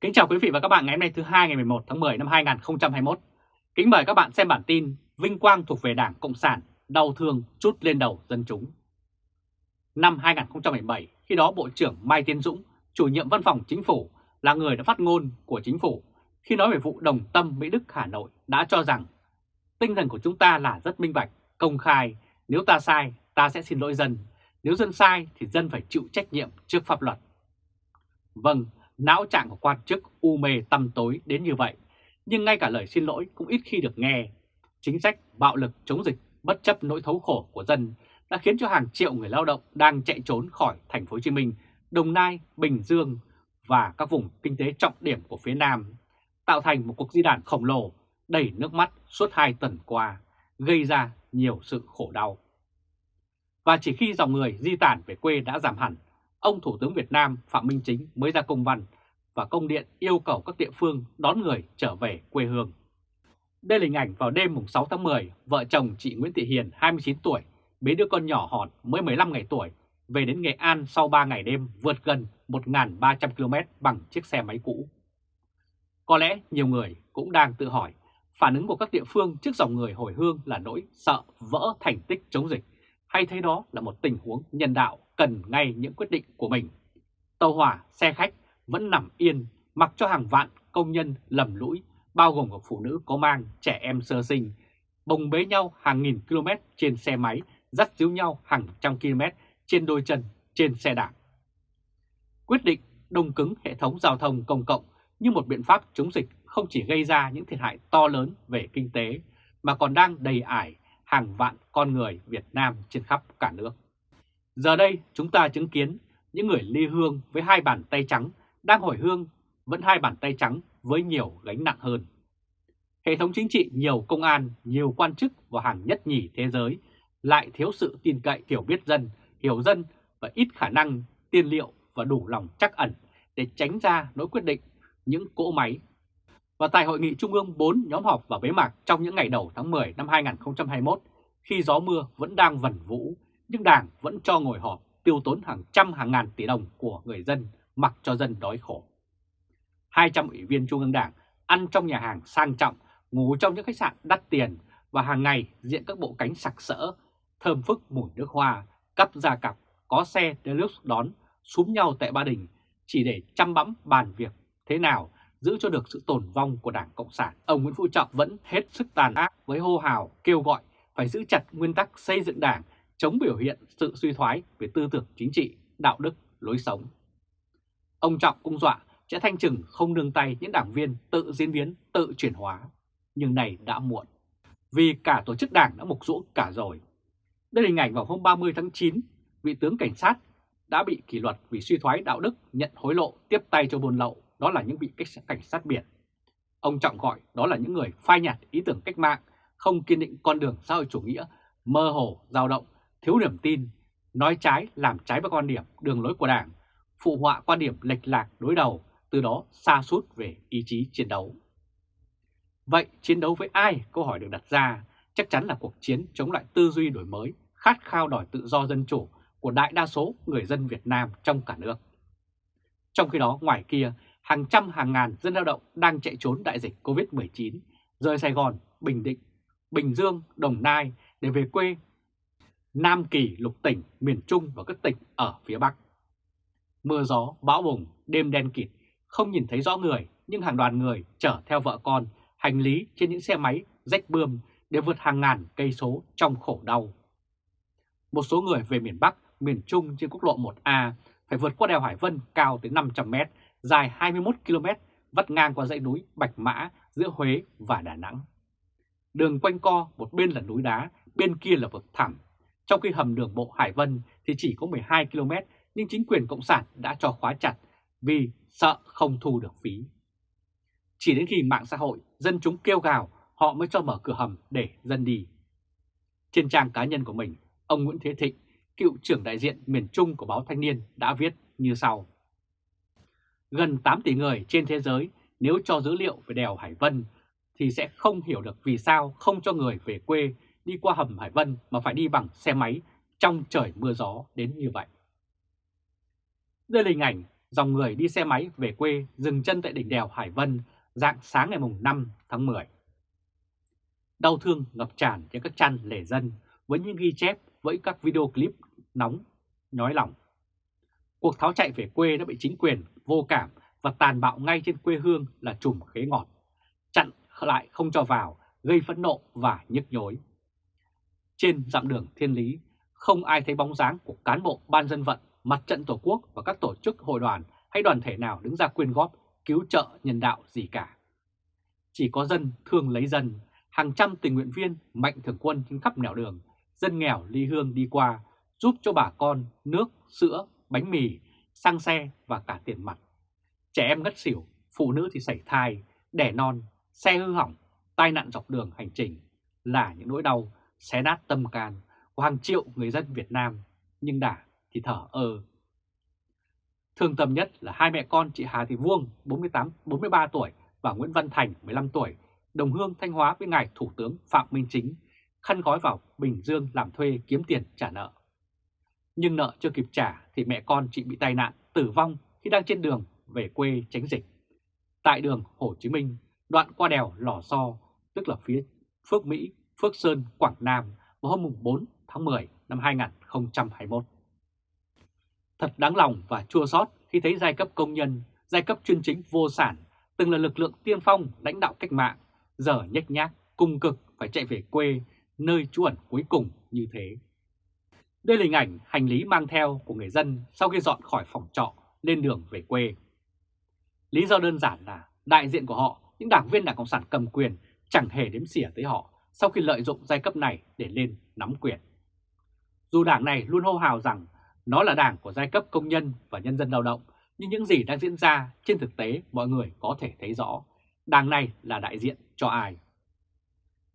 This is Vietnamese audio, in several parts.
Kính chào quý vị và các bạn ngày hôm nay thứ hai ngày 11 tháng 10 năm 2021. Kính mời các bạn xem bản tin Vinh quang thuộc về Đảng Cộng sản, đau thương chút lên đầu dân chúng. Năm 2017, khi đó Bộ trưởng Mai Tiến Dũng, chủ nhiệm văn phòng chính phủ, là người đã phát ngôn của chính phủ khi nói về vụ đồng tâm Mỹ Đức Hà Nội đã cho rằng tinh thần của chúng ta là rất minh bạch, công khai, nếu ta sai ta sẽ xin lỗi dân, nếu dân sai thì dân phải chịu trách nhiệm trước pháp luật. Vâng, não trạng của quan chức u mê tăm tối đến như vậy, nhưng ngay cả lời xin lỗi cũng ít khi được nghe. Chính sách bạo lực chống dịch bất chấp nỗi thấu khổ của dân đã khiến cho hàng triệu người lao động đang chạy trốn khỏi thành phố Hồ Chí Minh, Đồng Nai, Bình Dương và các vùng kinh tế trọng điểm của phía Nam, tạo thành một cuộc di đàn khổng lồ đầy nước mắt suốt hai tuần qua, gây ra nhiều sự khổ đau. Và chỉ khi dòng người di tản về quê đã giảm hẳn, ông Thủ tướng Việt Nam Phạm Minh Chính mới ra công văn và công điện yêu cầu các địa phương đón người trở về quê hương. Đây là hình ảnh vào đêm 6 tháng 10, vợ chồng chị Nguyễn Thị Hiền 29 tuổi, bế đứa con nhỏ hòn mới 15 ngày tuổi, về đến Nghệ An sau 3 ngày đêm vượt gần 1.300 km bằng chiếc xe máy cũ. Có lẽ nhiều người cũng đang tự hỏi, phản ứng của các địa phương trước dòng người hồi hương là nỗi sợ vỡ thành tích chống dịch, hay thấy đó là một tình huống nhân đạo cần ngay những quyết định của mình. Tàu hỏa, xe khách vẫn nằm yên mặc cho hàng vạn công nhân lầm lũi, bao gồm cả phụ nữ có mang trẻ em sơ sinh, bồng bế nhau hàng nghìn km trên xe máy, dắt díu nhau hàng trăm km trên đôi chân trên xe đạp. Quyết định đông cứng hệ thống giao thông công cộng như một biện pháp chống dịch không chỉ gây ra những thiệt hại to lớn về kinh tế, mà còn đang đầy ải hàng vạn con người Việt Nam trên khắp cả nước. Giờ đây chúng ta chứng kiến những người ly hương với hai bàn tay trắng đang hồi hương vẫn hai bàn tay trắng với nhiều gánh nặng hơn. Hệ thống chính trị nhiều công an, nhiều quan chức và hàng nhất nhì thế giới lại thiếu sự tin cậy hiểu biết dân, hiểu dân và ít khả năng tiên liệu và đủ lòng chắc ẩn để tránh ra nỗi quyết định những cỗ máy. Và tại Hội nghị Trung ương 4 nhóm họp và bế mạc trong những ngày đầu tháng 10 năm 2021, khi gió mưa vẫn đang vẩn vũ, nhưng Đảng vẫn cho ngồi họp tiêu tốn hàng trăm hàng ngàn tỷ đồng của người dân mặc cho dân đói khổ. 200 ủy viên Trung ương Đảng ăn trong nhà hàng sang trọng, ngủ trong những khách sạn đắt tiền và hàng ngày diện các bộ cánh sặc sỡ, thơm phức mùi nước hoa, cắp da cặp, có xe deluxe đón, súm nhau tại Ba Đình chỉ để chăm bẵm bàn việc thế nào giữ cho được sự tồn vong của Đảng Cộng sản. Ông Nguyễn Phú Trọng vẫn hết sức tàn ác với hô hào kêu gọi phải giữ chặt nguyên tắc xây dựng Đảng, chống biểu hiện sự suy thoái về tư tưởng chính trị, đạo đức, lối sống. Ông Trọng cũng dọa sẽ thanh trừng không nương tay những đảng viên tự diễn biến, tự chuyển hóa. Nhưng này đã muộn, vì cả tổ chức đảng đã mục rũ cả rồi. Đây là hình ảnh vào hôm 30 tháng 9, vị tướng cảnh sát đã bị kỷ luật vì suy thoái đạo đức, nhận hối lộ, tiếp tay cho buôn lậu, đó là những vị cảnh sát biển. Ông Trọng gọi đó là những người phai nhạt ý tưởng cách mạng, không kiên định con đường xã hội chủ nghĩa, mơ hồ, dao động, thiếu niềm tin, nói trái, làm trái với quan điểm, đường lối của Đảng, phụ họa quan điểm lệch lạc đối đầu, từ đó xa suốt về ý chí chiến đấu. Vậy chiến đấu với ai? Câu hỏi được đặt ra chắc chắn là cuộc chiến chống lại tư duy đổi mới, khát khao đòi tự do dân chủ của đại đa số người dân Việt Nam trong cả nước. Trong khi đó, ngoài kia, hàng trăm hàng ngàn dân lao động đang chạy trốn đại dịch COVID-19, rời Sài Gòn, Bình Định, Bình Dương, Đồng Nai để về quê Nam Kỳ, lục tỉnh, miền Trung và các tỉnh ở phía Bắc. Mưa gió, bão bùng, đêm đen kịt, không nhìn thấy rõ người, nhưng hàng đoàn người chở theo vợ con, hành lý trên những xe máy rách bươm để vượt hàng ngàn cây số trong khổ đau. Một số người về miền Bắc, miền Trung trên quốc lộ 1A phải vượt qua đèo Hải Vân cao tới 500 mét dài 21 km, vắt ngang qua dãy núi Bạch Mã giữa Huế và Đà Nẵng. Đường quanh co, một bên là núi đá, bên kia là vực thẳm. Trong khi hầm đường bộ Hải Vân thì chỉ có 12 km, nhưng chính quyền Cộng sản đã cho khóa chặt vì sợ không thu được phí. Chỉ đến khi mạng xã hội, dân chúng kêu gào, họ mới cho mở cửa hầm để dân đi. Trên trang cá nhân của mình, ông Nguyễn Thế Thịnh, cựu trưởng đại diện miền Trung của báo Thanh niên đã viết như sau. Gần 8 tỷ người trên thế giới nếu cho dữ liệu về đèo Hải Vân thì sẽ không hiểu được vì sao không cho người về quê đi qua hầm Hải Vân mà phải đi bằng xe máy trong trời mưa gió đến như vậy. Đây là hình ảnh dòng người đi xe máy về quê dừng chân tại đỉnh đèo Hải Vân dạng sáng ngày 5 tháng 10. Đau thương ngập tràn trên các chăn lề dân với những ghi chép với các video clip nóng, nói lòng. Cuộc tháo chạy về quê đã bị chính quyền vô cảm và tàn bạo ngay trên quê hương là trùm khế ngọt, chặn lại không cho vào, gây phẫn nộ và nhức nhối. Trên dặm đường thiên lý, không ai thấy bóng dáng của cán bộ ban dân vận, mặt trận tổ quốc và các tổ chức hội đoàn hay đoàn thể nào đứng ra quyên góp, cứu trợ nhân đạo gì cả. Chỉ có dân thương lấy dân, hàng trăm tình nguyện viên mạnh thường quân trên khắp nẻo đường, dân nghèo ly hương đi qua, giúp cho bà con nước, sữa, bánh mì, xăng xe và cả tiền mặt. Trẻ em ngất xỉu, phụ nữ thì sảy thai, đẻ non, xe hư hỏng, tai nạn dọc đường hành trình là những nỗi đau xé nát tâm can của hàng triệu người dân Việt Nam, nhưng đã thì thở ơ. Thương tâm nhất là hai mẹ con chị Hà Thị Vuông 48, 43 tuổi và Nguyễn Văn Thành 15 tuổi, đồng hương Thanh Hóa với ngài Thủ tướng Phạm Minh Chính, khăn gói vào Bình Dương làm thuê kiếm tiền trả nợ. Nhưng nợ chưa kịp trả thì mẹ con chị bị tai nạn tử vong khi đang trên đường về quê tránh dịch. Tại đường Hồ Chí Minh, đoạn qua đèo Lò So, tức là phía Phước Mỹ, Phước Sơn, Quảng Nam vào hôm 4 tháng 10 năm 2021. Thật đáng lòng và chua xót khi thấy giai cấp công nhân, giai cấp chuyên chính vô sản, từng là lực lượng tiên phong lãnh đạo cách mạng, giờ nhách nhác, cung cực phải chạy về quê, nơi trú ẩn cuối cùng như thế. Đây là hình ảnh hành lý mang theo của người dân sau khi dọn khỏi phòng trọ lên đường về quê. Lý do đơn giản là đại diện của họ, những đảng viên Đảng Cộng sản cầm quyền chẳng hề đếm xỉa tới họ sau khi lợi dụng giai cấp này để lên nắm quyền. Dù đảng này luôn hô hào rằng nó là đảng của giai cấp công nhân và nhân dân lao động, nhưng những gì đang diễn ra trên thực tế mọi người có thể thấy rõ. Đảng này là đại diện cho ai?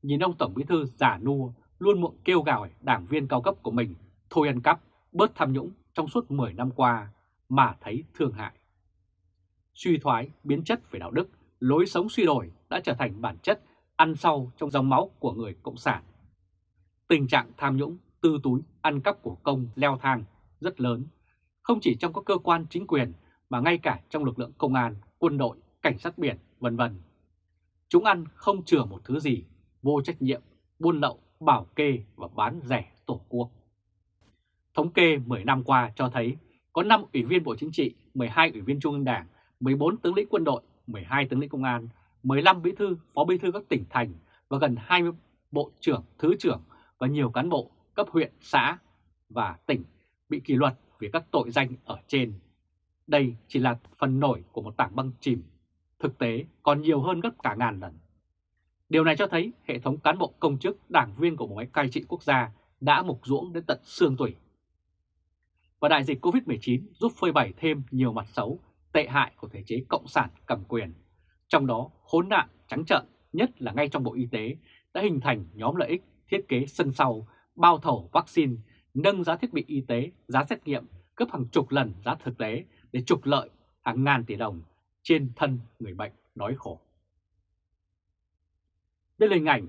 Nhìn ông Tổng Bí Thư giả nua luôn muộn kêu gào đảng viên cao cấp của mình thôi ăn cắp, bớt tham nhũng trong suốt 10 năm qua mà thấy thương hại. Suy thoái, biến chất về đạo đức, lối sống suy đổi đã trở thành bản chất ăn sâu trong dòng máu của người Cộng sản. Tình trạng tham nhũng, tư túi, ăn cắp của công leo thang rất lớn, không chỉ trong các cơ quan chính quyền mà ngay cả trong lực lượng công an, quân đội, cảnh sát biển, vân vân. Chúng ăn không chừa một thứ gì, vô trách nhiệm, buôn lậu, bảo kê và bán rẻ tổ quốc. Thống kê 10 năm qua cho thấy có 5 ủy viên Bộ Chính trị, 12 ủy viên Trung ương Đảng, 14 tướng lĩnh quân đội, 12 tướng lĩnh công an, 15 bí thư, phó bí thư các tỉnh thành và gần 20 bộ trưởng, thứ trưởng và nhiều cán bộ cấp huyện, xã và tỉnh bị kỷ luật vì các tội danh ở trên. Đây chỉ là phần nổi của một tảng băng chìm, thực tế còn nhiều hơn gấp cả ngàn lần. Điều này cho thấy hệ thống cán bộ công chức, đảng viên của một máy cai trị quốc gia đã mục ruỗng đến tận xương tủy. Và đại dịch Covid-19 giúp phơi bày thêm nhiều mặt xấu, tệ hại của thể chế cộng sản cầm quyền. Trong đó khốn nạn trắng trợn nhất là ngay trong Bộ Y tế đã hình thành nhóm lợi ích thiết kế sân sau, bao thầu vaccine, nâng giá thiết bị y tế, giá xét nghiệm cấp hàng chục lần giá thực tế để trục lợi hàng ngàn tỷ đồng trên thân người bệnh đói khổ. Đây là hình ảnh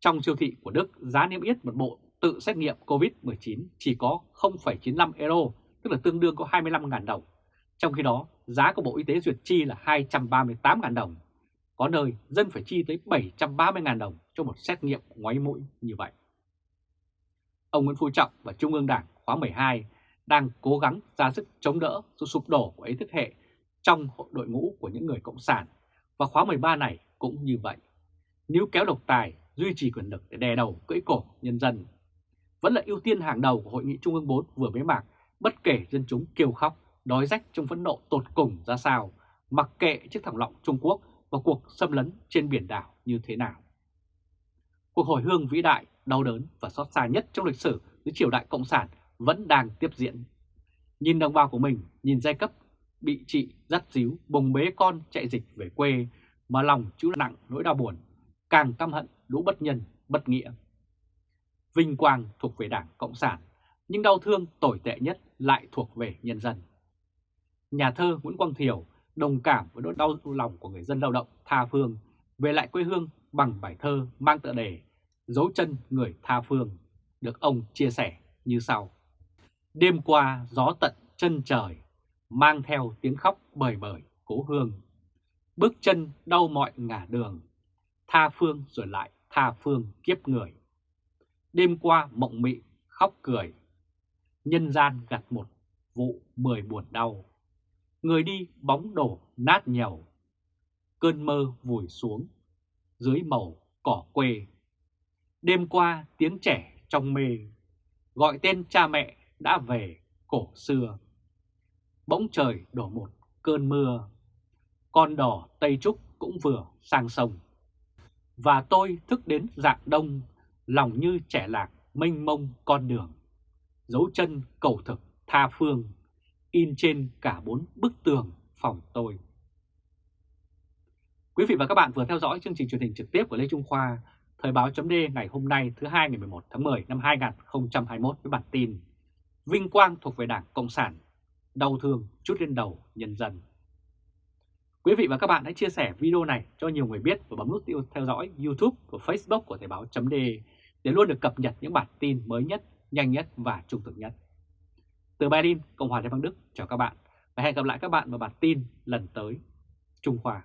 trong siêu thị của Đức giá niêm yết một bộ tự xét nghiệm COVID-19 chỉ có 0,95 euro, tức là tương đương có 25.000 đồng. Trong khi đó, giá của Bộ Y tế duyệt chi là 238.000 đồng. Có nơi dân phải chi tới 730.000 đồng cho một xét nghiệm ngoáy mũi như vậy. Ông Nguyễn Phú Trọng và Trung ương Đảng khóa 12 đang cố gắng ra sức chống đỡ sự sụp đổ của ý thức hệ trong đội ngũ của những người Cộng sản và khóa 13 này cũng như vậy. Nếu kéo độc tài, duy trì quyền lực để đè đầu cưỡi cổ nhân dân vẫn là ưu tiên hàng đầu của Hội nghị Trung ương 4 vừa bế mạc, bất kể dân chúng kêu khóc, đói rách trong phẫn nộ tột cùng ra sao, mặc kệ chiếc thẳng lọng Trung Quốc và cuộc xâm lấn trên biển đảo như thế nào. Cuộc hồi hương vĩ đại, đau đớn và xót xa nhất trong lịch sử dưới triều đại Cộng sản vẫn đang tiếp diễn. Nhìn đồng bào của mình, nhìn giai cấp bị trị dắt díu, bồng bế con chạy dịch về quê mà lòng chịu nặng nỗi đau buồn, càng căm hận lũ bất nhân, bất nghĩa. Vinh quang thuộc về Đảng Cộng sản, nhưng đau thương tồi tệ nhất lại thuộc về nhân dân. Nhà thơ Nguyễn Quang Thiều đồng cảm với nỗi đau lòng của người dân lao động tha phương về lại quê hương bằng bài thơ mang tựa đề Dấu chân người tha phương, được ông chia sẻ như sau. Đêm qua gió tận chân trời, mang theo tiếng khóc bời bời cố hương. Bước chân đau mọi ngả đường, tha phương rồi lại tha phương kiếp người. Đêm qua mộng mị khóc cười, nhân gian gặt một vụ mười buồn đau. Người đi bóng đổ nát nhầu, cơn mơ vùi xuống dưới màu cỏ quê. Đêm qua tiếng trẻ trong mê, gọi tên cha mẹ đã về cổ xưa. Bỗng trời đổ một cơn mưa, con đỏ Tây Trúc cũng vừa sang sông. Và tôi thức đến dạng đông, lòng như trẻ lạc mênh mông con đường. Dấu chân cầu thực tha phương, in trên cả bốn bức tường phòng tôi. Quý vị và các bạn vừa theo dõi chương trình truyền hình trực tiếp của Lê Trung Khoa, Thời báo chấm ngày hôm nay thứ hai ngày 11 tháng 10 năm 2021 với bản tin Vinh quang thuộc về Đảng Cộng sản, đau thương chút lên đầu nhân dân. Quý vị và các bạn hãy chia sẻ video này cho nhiều người biết và bấm nút theo dõi YouTube và Facebook của Thời báo chấm để luôn được cập nhật những bản tin mới nhất, nhanh nhất và trung thực nhất. Từ Berlin, Cộng hòa Liên bang Đức, chào các bạn và hẹn gặp lại các bạn vào bản tin lần tới. Trung Khoa